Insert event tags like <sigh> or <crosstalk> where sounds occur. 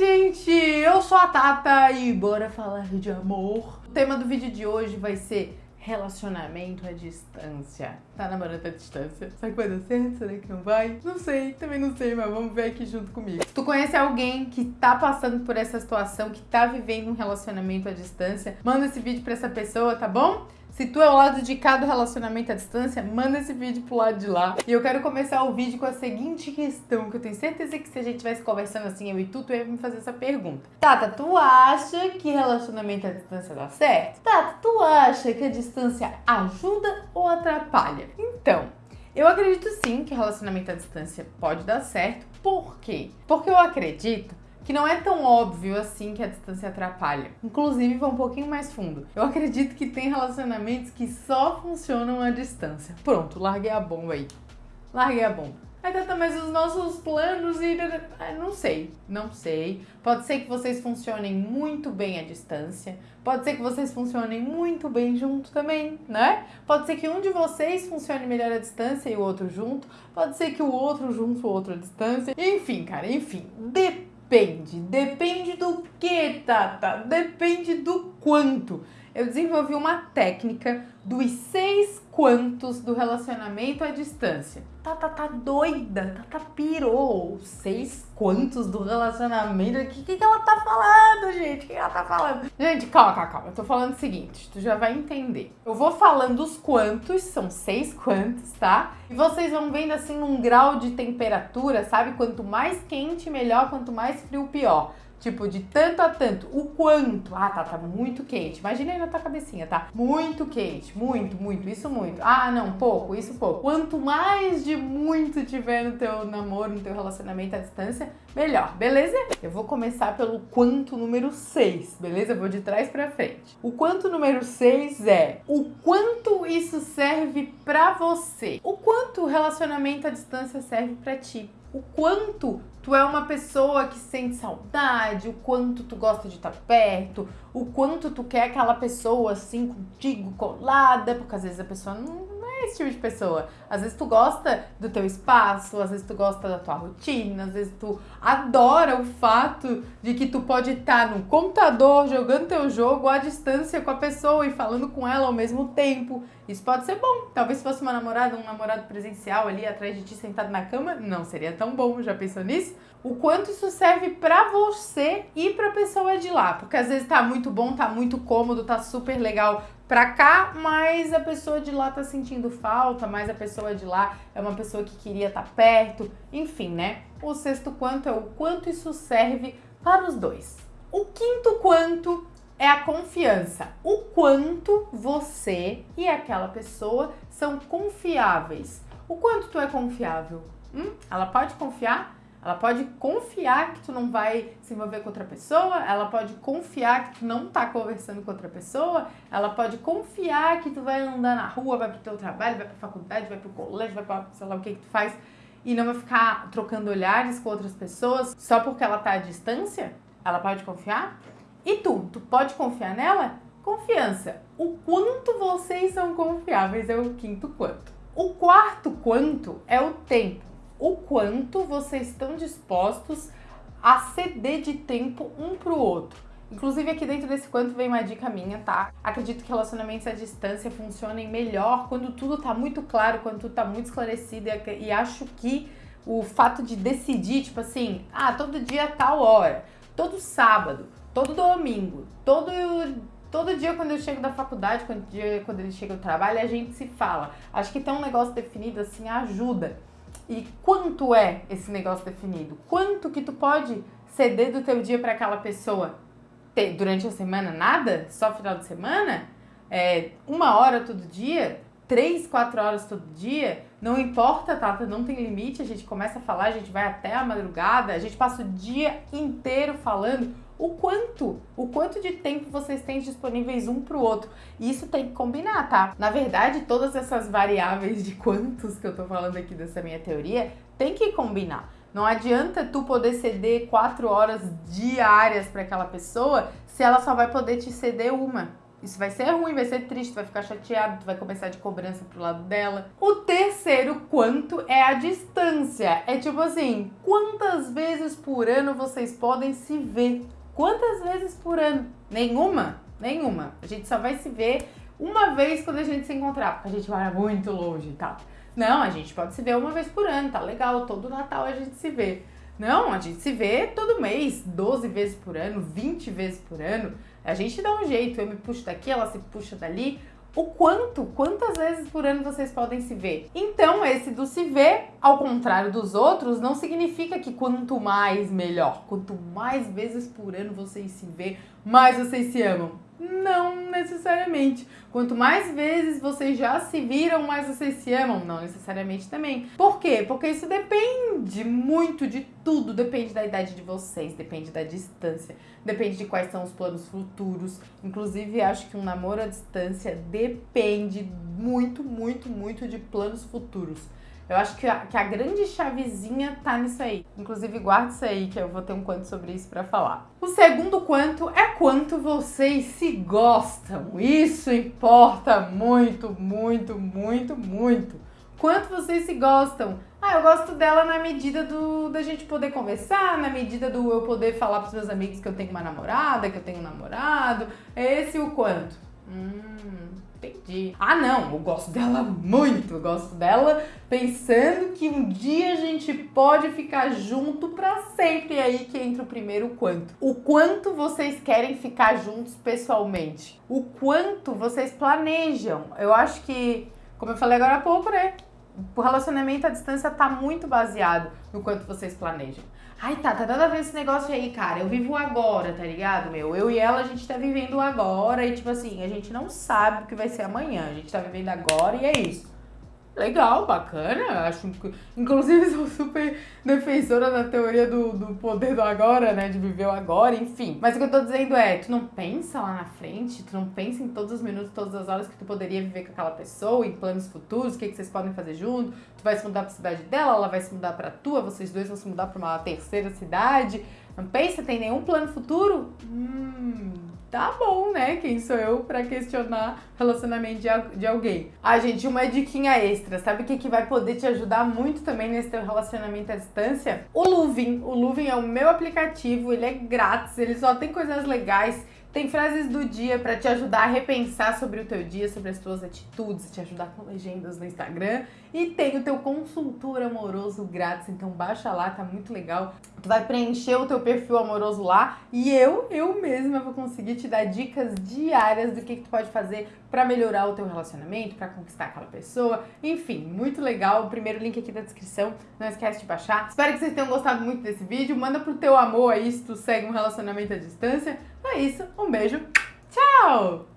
gente? Eu sou a Tata e bora falar de amor. O tema do vídeo de hoje vai ser relacionamento à distância. Tá namorando à distância? Será que vai dar certo? Será que não vai? Não sei, também não sei, mas vamos ver aqui junto comigo. Tu conhece alguém que tá passando por essa situação, que tá vivendo um relacionamento à distância? Manda esse vídeo pra essa pessoa, tá bom? Se tu é o lado de cá do relacionamento à distância, manda esse vídeo pro lado de lá. E eu quero começar o vídeo com a seguinte questão, que eu tenho certeza que se a gente estivesse conversando assim, eu e tu, tu ia me fazer essa pergunta. Tata, tu acha que relacionamento à distância dá certo? Tata, tu acha que a distância ajuda ou atrapalha? Então, eu acredito sim que relacionamento à distância pode dar certo. Por quê? Porque eu acredito que não é tão óbvio assim que a distância atrapalha. Inclusive, vai um pouquinho mais fundo. Eu acredito que tem relacionamentos que só funcionam à distância. Pronto, larguei a bomba aí. Larguei a bomba. Aí tá, mas os nossos planos e. Não sei, não sei. Pode ser que vocês funcionem muito bem à distância. Pode ser que vocês funcionem muito bem junto também, né? Pode ser que um de vocês funcione melhor à distância e o outro junto. Pode ser que o outro junto, o outro à distância. Enfim, cara, enfim. Depende Depende. Depende do que, Tata? Depende do quanto. Eu desenvolvi uma técnica dos seis quantos do relacionamento à distância. Tata tá doida, Tata pirou. Seis quantos do relacionamento? O que, que, ela tá falando, gente? O que ela tá falando? Gente, calma, calma, calma. Eu tô falando o seguinte, tu já vai entender. Eu vou falando os quantos, são seis quantos, tá? E vocês vão vendo assim um grau de temperatura, sabe? Quanto mais quente, melhor. Quanto mais frio, pior. Tipo, de tanto a tanto. O quanto? Ah, tá, tá muito quente. Imagina aí na tua cabecinha, tá? Muito quente. Muito, muito. Isso muito. Ah, não, pouco. Isso pouco. Quanto mais de muito tiver no teu namoro, no teu relacionamento à distância, melhor. Beleza? Eu vou começar pelo quanto número 6, beleza? Eu vou de trás pra frente. O quanto número 6 é o quanto isso serve pra você. O quanto o relacionamento à distância serve pra ti o quanto tu é uma pessoa que sente saudade, o quanto tu gosta de estar perto, o quanto tu quer aquela pessoa assim contigo colada, porque às vezes a pessoa não, é esse tipo de pessoa. Às vezes tu gosta do teu espaço, às vezes tu gosta da tua rotina, às vezes tu adora o fato de que tu pode estar no computador jogando teu jogo à distância com a pessoa e falando com ela ao mesmo tempo. Isso pode ser bom. Talvez se fosse uma namorada, um namorado presencial ali atrás de ti sentado na cama, não seria tão bom. Já pensou nisso? O quanto isso serve para você e para pessoa de lá, porque às vezes tá muito bom, tá muito cômodo, tá super legal pra cá, mas a pessoa de lá tá sentindo falta, mas a pessoa de lá é uma pessoa que queria estar tá perto, enfim, né? O sexto quanto é o quanto isso serve para os dois. O quinto quanto é a confiança. O quanto você e aquela pessoa são confiáveis. O quanto tu é confiável? Hum? Ela pode confiar? Ela pode confiar que tu não vai se envolver com outra pessoa, ela pode confiar que tu não tá conversando com outra pessoa, ela pode confiar que tu vai andar na rua, vai pro teu trabalho, vai pra faculdade, vai pro colégio, vai pra sei lá o que que tu faz e não vai ficar trocando olhares com outras pessoas só porque ela tá à distância? Ela pode confiar? E tu, tu pode confiar nela? Confiança. O quanto vocês são confiáveis é o quinto quanto. O quarto quanto é o tempo o quanto vocês estão dispostos a ceder de tempo um pro outro. Inclusive aqui dentro desse quanto vem uma dica minha, tá? Acredito que relacionamentos à distância funcionem melhor quando tudo tá muito claro, quando tudo tá muito esclarecido e, e acho que o fato de decidir, tipo assim, ah, todo dia tal hora, todo sábado, todo domingo, todo todo dia quando eu chego da faculdade, quando, dia, quando ele chega do trabalho, a gente se fala. Acho que ter um negócio definido assim ajuda. E quanto é esse negócio definido? Quanto que tu pode ceder do teu dia para aquela pessoa? Ter, durante a semana nada? Só final de semana? É, uma hora todo dia? Três, quatro horas todo dia? Não importa, Tata, não tem limite. A gente começa a falar, a gente vai até a madrugada, a gente passa o dia inteiro falando o quanto, o quanto de tempo vocês têm disponíveis um para o outro. E isso tem que combinar, tá? Na verdade, todas essas variáveis de quantos que eu tô falando aqui dessa minha teoria, tem que combinar. Não adianta tu poder ceder quatro horas diárias para aquela pessoa se ela só vai poder te ceder uma. Isso vai ser ruim, vai ser triste, vai ficar chateado, tu vai começar de cobrança pro lado dela. O terceiro quanto é a distância. É tipo assim, quantas vezes por ano vocês podem se ver? Quantas vezes por ano? Nenhuma? Nenhuma. A gente só vai se ver uma vez quando a gente se encontrar, porque a gente mora muito longe e tal. Não, a gente pode se ver uma vez por ano, tá legal, todo Natal a gente se vê. Não, a gente se vê todo mês, 12 vezes por ano, 20 vezes por ano. A gente dá um jeito, eu me puxo daqui, ela se puxa dali. O quanto, quantas vezes por ano vocês podem se ver? Então, esse do se ver, ao contrário dos outros, não significa que quanto mais melhor. Quanto mais vezes por ano vocês se vê, mais vocês se amam. Não necessariamente. Quanto mais vezes vocês já se viram, mais vocês se amam. Não necessariamente também. Por quê? Porque isso depende muito de tudo. Depende da idade de vocês, depende da distância, depende de quais são os planos futuros. Inclusive, acho que um namoro à distância depende muito, muito, muito de planos futuros. Eu acho que a, que a grande chavezinha tá nisso aí. Inclusive, guarda isso aí, que eu vou ter um quanto sobre isso para falar. O segundo quanto é quanto vocês se gostam. Isso importa muito, muito, muito, muito. Quanto vocês se gostam. Ah, eu gosto dela na medida do da gente poder conversar, na medida do eu poder falar pros meus amigos que eu tenho uma namorada, que eu tenho um namorado. Esse é o quanto. Hum, entendi. Ah, não, eu gosto dela muito. Eu gosto dela pensando que um dia a gente pode ficar junto para sempre. E aí que entra o primeiro quanto. O quanto vocês querem ficar juntos pessoalmente. O quanto vocês planejam. Eu acho que, como eu falei agora há pouco, né? O relacionamento à distância tá muito baseado no quanto vocês planejam. Ai, tá, tá nada a ver esse negócio aí, cara. Eu vivo agora, tá ligado, meu? Eu e ela, a gente tá vivendo agora e, tipo assim, a gente não sabe o que vai ser amanhã. A gente tá vivendo agora e é isso. Legal, bacana. Acho, inclusive, <laughs> sou super defensora da teoria do, do poder do agora, né? De viver o agora, enfim. Mas o que eu tô dizendo é, tu não pensa lá na frente, tu não pensa em todos os minutos, todas as horas que tu poderia viver com aquela pessoa, em planos futuros, o que, que vocês podem fazer junto. Tu vai se mudar pra cidade dela, ela vai se mudar pra tua, vocês dois vão se mudar pra uma terceira cidade. Não pensa, tem nenhum plano futuro? Hum, tá bom, né? Quem sou eu para questionar relacionamento de, de alguém? Ah, gente, uma diquinha extra. Sabe o que, que vai poder te ajudar muito também nesse teu relacionamento à distância? O Luvin. O Luvin é o meu aplicativo, ele é grátis, ele só tem coisas legais tem frases do dia para te ajudar a repensar sobre o teu dia, sobre as tuas atitudes, te ajudar com legendas no Instagram. E tem o teu consultor amoroso grátis, então baixa lá, tá muito legal. Tu vai preencher o teu perfil amoroso lá e eu, eu mesma vou conseguir te dar dicas diárias do que, que tu pode fazer para melhorar o teu relacionamento, para conquistar aquela pessoa. Enfim, muito legal. O primeiro link aqui da descrição, não esquece de baixar. Espero que vocês tenham gostado muito desse vídeo. Manda pro teu amor aí se tu segue um relacionamento à distância. É isso, um beijo, tchau!